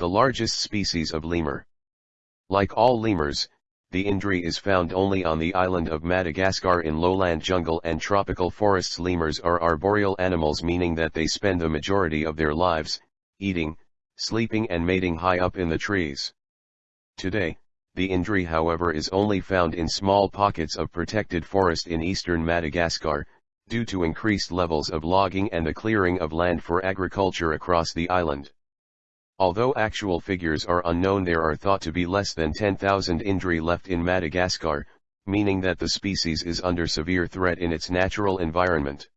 the largest species of lemur. Like all lemurs, the indri is found only on the island of Madagascar in lowland jungle and tropical forests. Lemurs are arboreal animals meaning that they spend the majority of their lives, eating, sleeping and mating high up in the trees. Today, the indri however is only found in small pockets of protected forest in eastern Madagascar, due to increased levels of logging and the clearing of land for agriculture across the island. Although actual figures are unknown there are thought to be less than 10,000 indri left in Madagascar, meaning that the species is under severe threat in its natural environment.